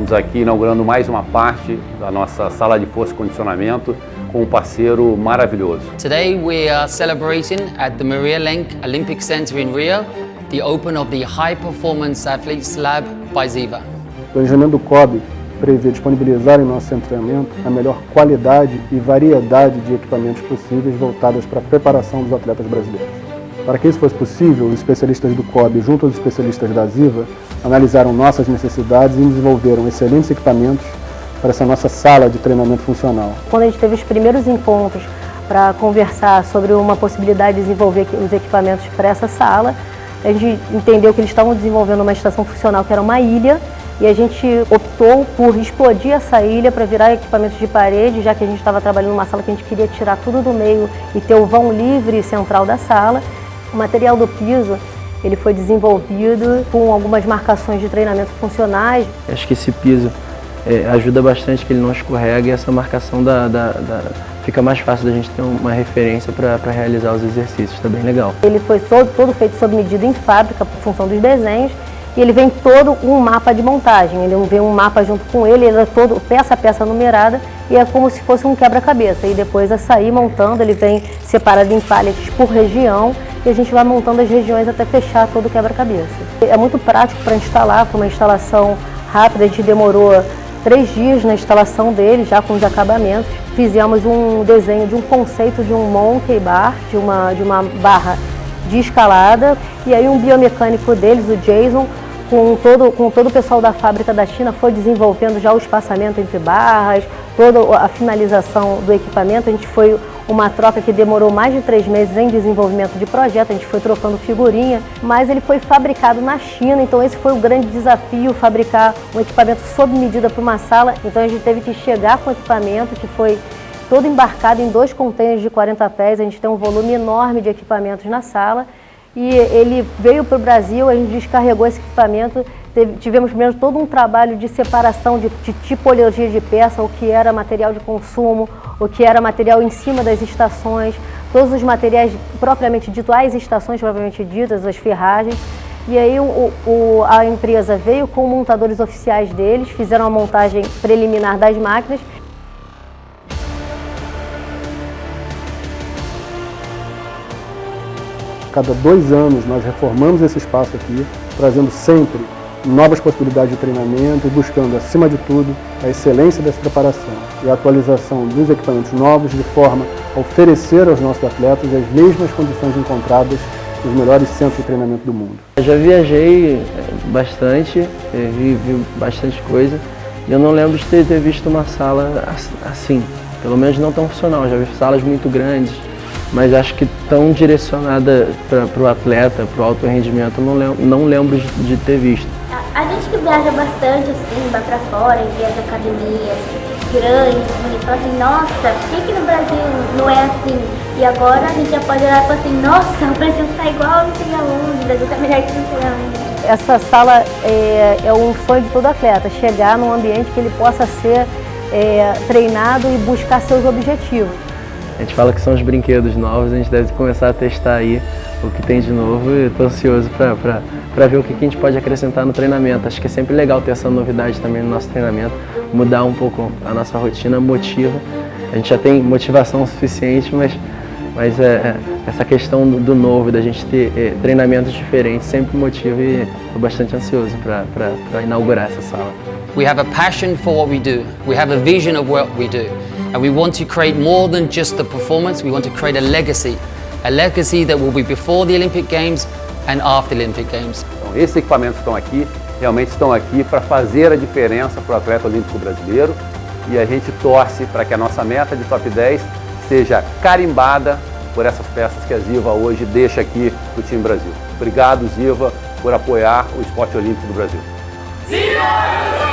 Estamos aqui inaugurando mais uma parte da nossa sala de força e condicionamento com um parceiro maravilhoso. Today we are celebrating at the Maria Lenk Olympic Center in Rio the open of the High Performance Athletes Lab by Ziva. O planejamento do COB prevê disponibilizar em nosso treinamento a melhor qualidade e variedade de equipamentos possíveis voltados para a preparação dos atletas brasileiros. Para que isso fosse possível, os especialistas do COB, junto aos especialistas da Ziva, analisaram nossas necessidades e desenvolveram excelentes equipamentos para essa nossa sala de treinamento funcional. Quando a gente teve os primeiros encontros para conversar sobre uma possibilidade de desenvolver os equipamentos para essa sala, a gente entendeu que eles estavam desenvolvendo uma estação funcional que era uma ilha e a gente optou por explodir essa ilha para virar equipamentos de parede, já que a gente estava trabalhando numa sala que a gente queria tirar tudo do meio e ter o vão livre central da sala. O material do piso ele foi desenvolvido com algumas marcações de treinamento funcionais. Acho que esse piso é, ajuda bastante que ele não escorrega e essa marcação da, da, da, fica mais fácil da gente ter uma referência para realizar os exercícios, está bem legal. Ele foi todo, todo feito sob medida em fábrica, por função dos desenhos, e ele vem todo um mapa de montagem, ele vem um mapa junto com ele, ele é todo peça a peça numerada e é como se fosse um quebra-cabeça. E depois a sair montando, ele vem separado em pallets por região e a gente vai montando as regiões até fechar todo o quebra-cabeça. É muito prático para instalar, foi uma instalação rápida, a gente demorou três dias na instalação dele, já com os acabamentos. Fizemos um desenho de um conceito de um monkey bar, de uma, de uma barra de escalada, e aí um biomecânico deles, o Jason, com todo, com todo o pessoal da fábrica da China, foi desenvolvendo já o espaçamento entre barras, toda a finalização do equipamento. A gente foi uma troca que demorou mais de três meses em desenvolvimento de projeto, a gente foi trocando figurinha, mas ele foi fabricado na China, então esse foi o grande desafio, fabricar um equipamento sob medida para uma sala. Então a gente teve que chegar com o equipamento que foi todo embarcado em dois contêineres de 40 pés, a gente tem um volume enorme de equipamentos na sala e ele veio para o Brasil, a gente descarregou esse equipamento, teve, tivemos primeiro todo um trabalho de separação de, de, tipologia de peça, o que era material de consumo, o que era material em cima das estações, todos os materiais propriamente dito, as estações propriamente ditas, as ferragens. E aí o, o, a empresa veio com montadores oficiais deles, fizeram a montagem preliminar das máquinas Cada dois anos nós reformamos esse espaço aqui, trazendo sempre novas possibilidades de treinamento e buscando, acima de tudo, a excelência dessa preparação e a atualização dos equipamentos novos de forma a oferecer aos nossos atletas as mesmas condições encontradas nos melhores centros de treinamento do mundo. Eu já viajei eh, bastante, eh, vi, vi bastante coisa e eu não lembro de ter, ter visto uma sala assim, pelo menos não tão funcional. Já vi salas muito grandes, mas acho que tão direcionada para o atleta, para o alto rendimento, não lembro, não lembro de, de ter visto. A, a, gente que viaja bastante, assim, vai para fora, e vê as academias grandes, e fala assim, nossa, por que, que no Brasil não é assim? E agora a gente já pode olhar e falar assim, nossa, o Brasil está igual não sei aonde, o Brasil está melhor que não sei aonde. Essa sala é, é um sonho de todo atleta, chegar num ambiente que ele possa ser é, treinado e buscar seus objetivos. A gente fala que são os brinquedos novos, a gente deve começar a testar aí o que tem de novo e estou ansioso para ver o que, a gente pode acrescentar no treinamento. Acho que é sempre legal ter essa novidade também no nosso treinamento, mudar um pouco a nossa rotina, motiva. A gente já tem motivação suficiente, mas, mas é, é essa questão do, novo, da gente ter é, treinamentos diferentes, sempre motiva e estou bastante ansioso para inaugurar essa sala. We have a passion for what we do. We have a vision of what we do. And we want to create more than just the performance, we want to create a legacy. A legacy that will be before the Olympic Games and after the Olympic Games. Então, esses equipamentos estão aqui, realmente estão aqui para fazer a diferença para o atleta olímpico brasileiro e a gente torce para que a nossa meta de top 10 seja carimbada por essas peças que a Ziva hoje deixa aqui para o time Brasil. Obrigado, Ziva, por apoiar o esporte olímpico do Brasil. Ziva!